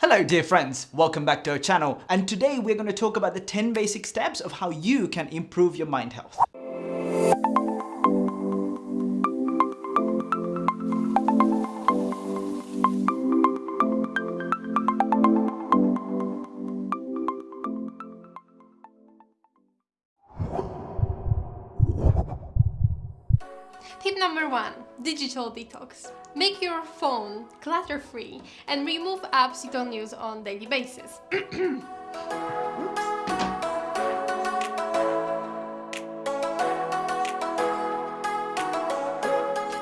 Hello dear friends, welcome back to our channel and today we're going to talk about the 10 basic steps of how you can improve your mind health. Tip number one, digital detox. Make your phone clutter-free and remove apps you don't use on daily basis.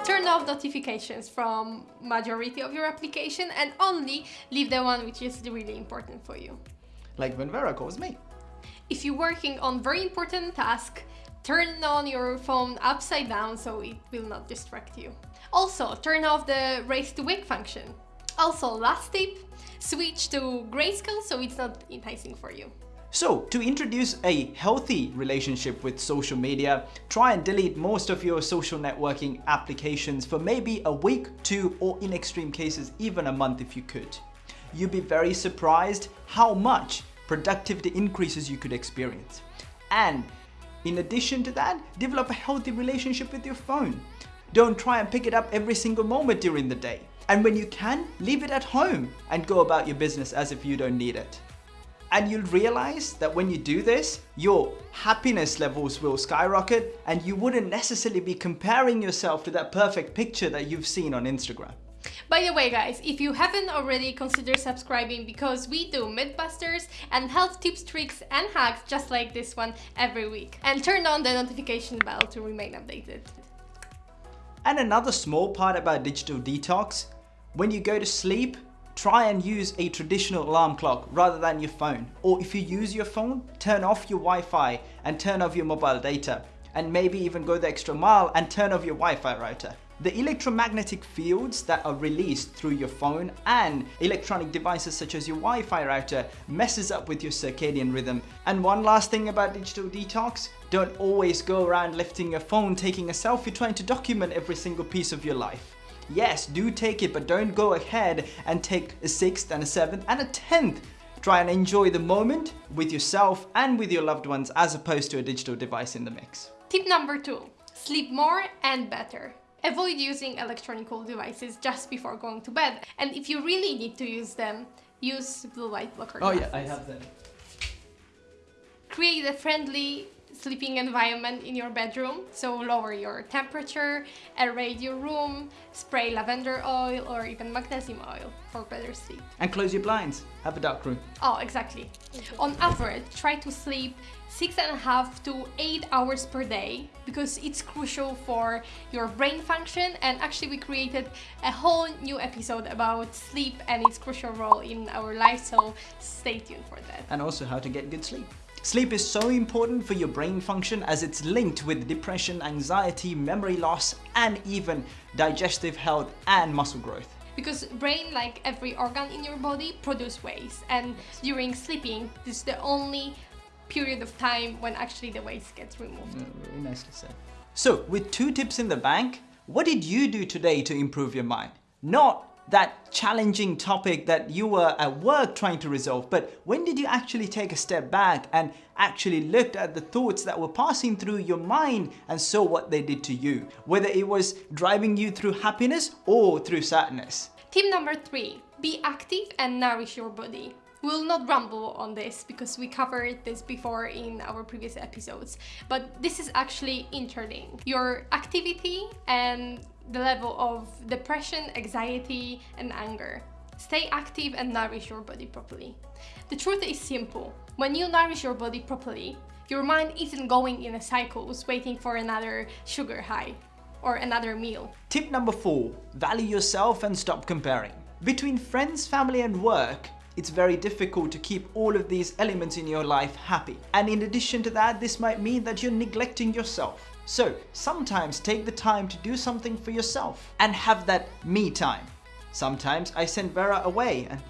Turn off notifications from majority of your application and only leave the one which is really important for you. Like when Vera calls me. If you're working on very important task, turn on your phone upside down so it will not distract you. Also, turn off the raise to wake function. Also, last tip, switch to grayscale so it's not enticing for you. So, to introduce a healthy relationship with social media, try and delete most of your social networking applications for maybe a week, two, or in extreme cases, even a month if you could. You'd be very surprised how much productivity increases you could experience. And in addition to that, develop a healthy relationship with your phone. Don't try and pick it up every single moment during the day. And when you can, leave it at home and go about your business as if you don't need it. And you'll realize that when you do this, your happiness levels will skyrocket and you wouldn't necessarily be comparing yourself to that perfect picture that you've seen on Instagram. By the way guys, if you haven't already, consider subscribing because we do Mythbusters and health tips, tricks and hacks just like this one every week. And turn on the notification bell to remain updated. And another small part about digital detox, when you go to sleep, try and use a traditional alarm clock rather than your phone. Or if you use your phone, turn off your Wi-Fi and turn off your mobile data. And maybe even go the extra mile and turn off your Wi-Fi router. The electromagnetic fields that are released through your phone and electronic devices such as your Wi-Fi router messes up with your circadian rhythm. And one last thing about digital detox, don't always go around lifting your phone, taking a selfie, trying to document every single piece of your life. Yes, do take it, but don't go ahead and take a sixth and a seventh and a tenth. Try and enjoy the moment with yourself and with your loved ones as opposed to a digital device in the mix. Tip number two, sleep more and better. Avoid using electronic devices just before going to bed. And if you really need to use them, use blue light blocker Oh glasses. yeah, I have them. Create a friendly sleeping environment in your bedroom. So lower your temperature, aerate your room, spray lavender oil or even magnesium oil for better sleep. And close your blinds. Have a dark room. Oh, exactly. On average, try to sleep six and a half to eight hours per day because it's crucial for your brain function and actually we created a whole new episode about sleep and its crucial role in our life so stay tuned for that. And also how to get good sleep. Sleep is so important for your brain function as it's linked with depression, anxiety, memory loss, and even digestive health and muscle growth. Because brain, like every organ in your body, produce waste and during sleeping, this is the only period of time when actually the waste gets removed. Mm, Very nicely said. So, with two tips in the bank, what did you do today to improve your mind? Not that challenging topic that you were at work trying to resolve, but when did you actually take a step back and actually looked at the thoughts that were passing through your mind and saw what they did to you? Whether it was driving you through happiness or through sadness. Tip number three, be active and nourish your body. We'll not ramble on this because we covered this before in our previous episodes, but this is actually interlinked. Your activity and the level of depression, anxiety, and anger. Stay active and nourish your body properly. The truth is simple. When you nourish your body properly, your mind isn't going in a cycles waiting for another sugar high or another meal. Tip number four, value yourself and stop comparing. Between friends, family and work, it's very difficult to keep all of these elements in your life happy. And in addition to that, this might mean that you're neglecting yourself. So sometimes take the time to do something for yourself and have that me time. Sometimes I send Vera away and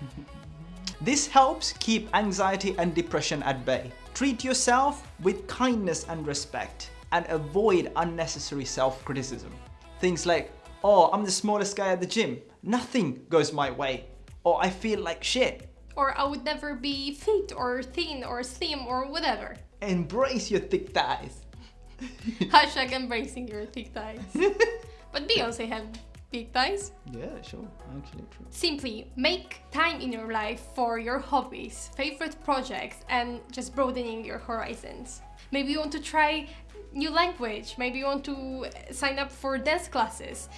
this helps keep anxiety and depression at bay. Treat yourself with kindness and respect and avoid unnecessary self-criticism. Things like, oh, I'm the smallest guy at the gym. Nothing goes my way. or I feel like shit. Or I would never be fit or thin or slim or whatever. Embrace your thick thighs. Hashtag embracing your thick thighs. but Beyonce had big thighs. Yeah, sure, actually true. Simply make time in your life for your hobbies, favorite projects, and just broadening your horizons. Maybe you want to try new language, maybe you want to sign up for dance classes.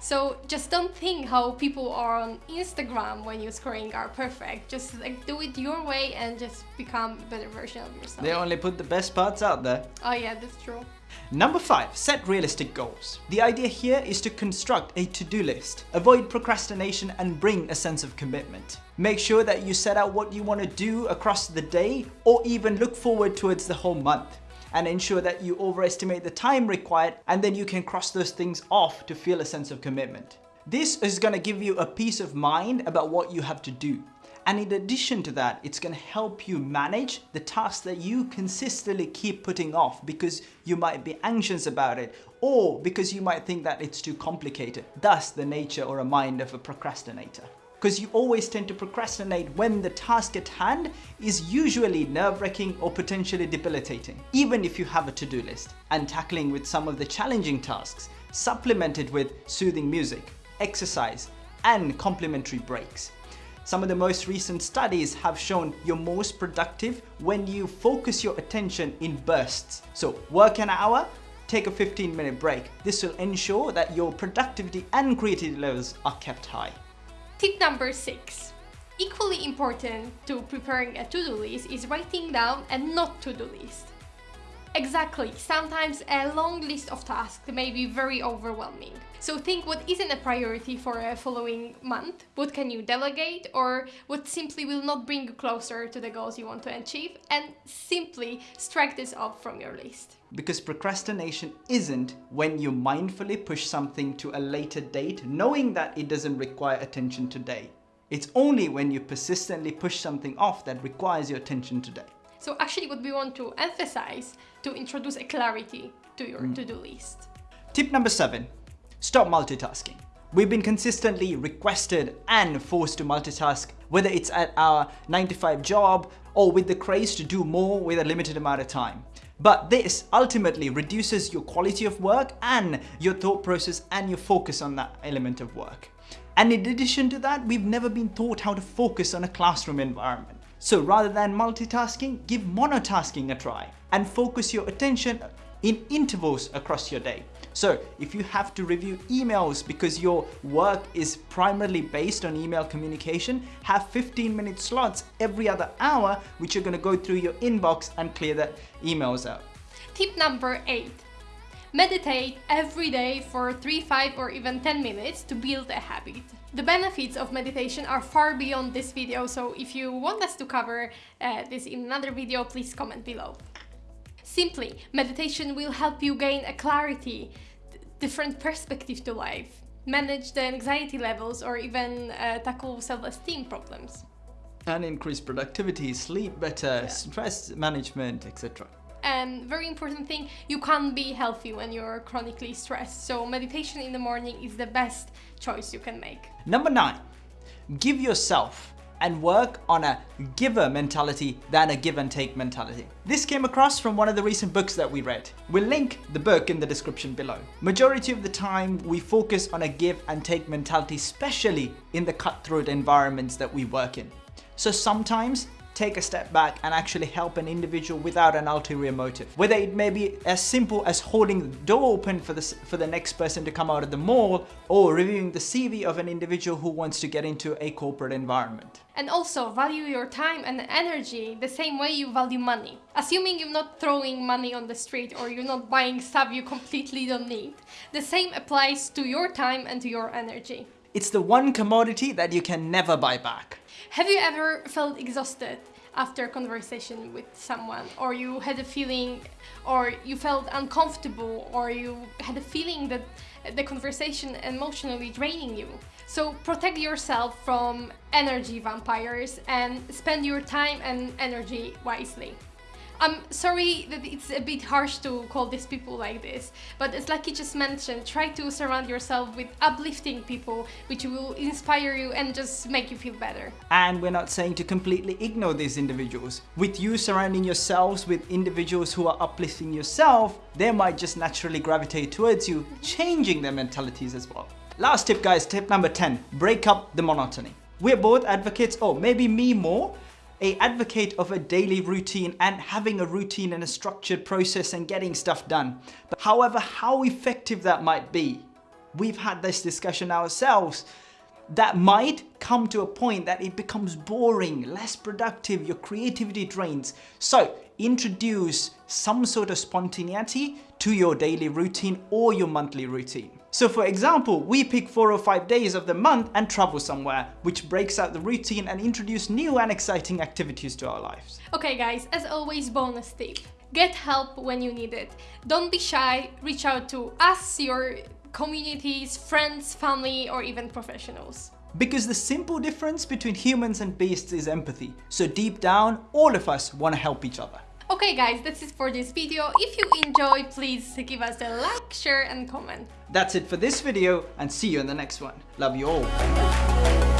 So just don't think how people are on Instagram when you're scoring are perfect. Just like do it your way and just become a better version of yourself. They only put the best parts out there. Oh yeah, that's true. Number 5. Set realistic goals. The idea here is to construct a to-do list. Avoid procrastination and bring a sense of commitment. Make sure that you set out what you want to do across the day or even look forward towards the whole month and ensure that you overestimate the time required and then you can cross those things off to feel a sense of commitment. This is going to give you a peace of mind about what you have to do. And in addition to that, it's going to help you manage the tasks that you consistently keep putting off because you might be anxious about it or because you might think that it's too complicated. Thus the nature or a mind of a procrastinator because you always tend to procrastinate when the task at hand is usually nerve-wracking or potentially debilitating, even if you have a to-do list, and tackling with some of the challenging tasks, supplemented with soothing music, exercise, and complementary breaks. Some of the most recent studies have shown you're most productive when you focus your attention in bursts. So work an hour, take a 15 minute break. This will ensure that your productivity and creativity levels are kept high. Tip number six. Equally important to preparing a to-do list is writing down a not to-do list. Exactly, sometimes a long list of tasks may be very overwhelming. So think what isn't a priority for a following month, what can you delegate or what simply will not bring you closer to the goals you want to achieve and simply strike this off from your list. Because procrastination isn't when you mindfully push something to a later date knowing that it doesn't require attention today. It's only when you persistently push something off that requires your attention today. So actually what we want to emphasize to introduce a clarity to your mm. to-do list. Tip number seven, stop multitasking. We've been consistently requested and forced to multitask, whether it's at our 9 to 5 job or with the craze to do more with a limited amount of time. But this ultimately reduces your quality of work and your thought process and your focus on that element of work. And in addition to that, we've never been taught how to focus on a classroom environment. So rather than multitasking, give monotasking a try and focus your attention in intervals across your day. So if you have to review emails because your work is primarily based on email communication, have 15 minute slots every other hour which you're going to go through your inbox and clear the emails out. Tip number 8. Meditate every day for 3, 5 or even 10 minutes to build a habit. The benefits of meditation are far beyond this video, so if you want us to cover uh, this in another video, please comment below. Simply, meditation will help you gain a clarity, different perspective to life, manage the anxiety levels or even uh, tackle self-esteem problems. And increase productivity, sleep better, yeah. stress management, etc. And very important thing, you can't be healthy when you're chronically stressed. So meditation in the morning is the best choice you can make. Number nine, give yourself and work on a giver mentality than a give and take mentality. This came across from one of the recent books that we read. We'll link the book in the description below. Majority of the time we focus on a give and take mentality, especially in the cutthroat environments that we work in. So sometimes take a step back and actually help an individual without an ulterior motive. Whether it may be as simple as holding the door open for the, for the next person to come out of the mall or reviewing the CV of an individual who wants to get into a corporate environment. And also value your time and energy the same way you value money. Assuming you're not throwing money on the street or you're not buying stuff you completely don't need, the same applies to your time and to your energy. It's the one commodity that you can never buy back. Have you ever felt exhausted after a conversation with someone or you had a feeling or you felt uncomfortable or you had a feeling that the conversation emotionally draining you? So protect yourself from energy vampires and spend your time and energy wisely. I'm sorry that it's a bit harsh to call these people like this, but as Lucky just mentioned, try to surround yourself with uplifting people which will inspire you and just make you feel better. And we're not saying to completely ignore these individuals. With you surrounding yourselves with individuals who are uplifting yourself, they might just naturally gravitate towards you, changing their mentalities as well. Last tip guys, tip number 10, break up the monotony. We're both advocates, or maybe me more, a advocate of a daily routine and having a routine and a structured process and getting stuff done. But however, how effective that might be, we've had this discussion ourselves, that might come to a point that it becomes boring, less productive, your creativity drains. So introduce some sort of spontaneity to your daily routine or your monthly routine. So for example, we pick four or five days of the month and travel somewhere, which breaks out the routine and introduce new and exciting activities to our lives. Okay guys, as always bonus tip. Get help when you need it. Don't be shy, reach out to us, your communities, friends, family or even professionals. Because the simple difference between humans and beasts is empathy. So deep down, all of us want to help each other. Okay guys, that's it for this video. If you enjoy, please give us a like, share and comment. That's it for this video and see you in the next one. Love you all.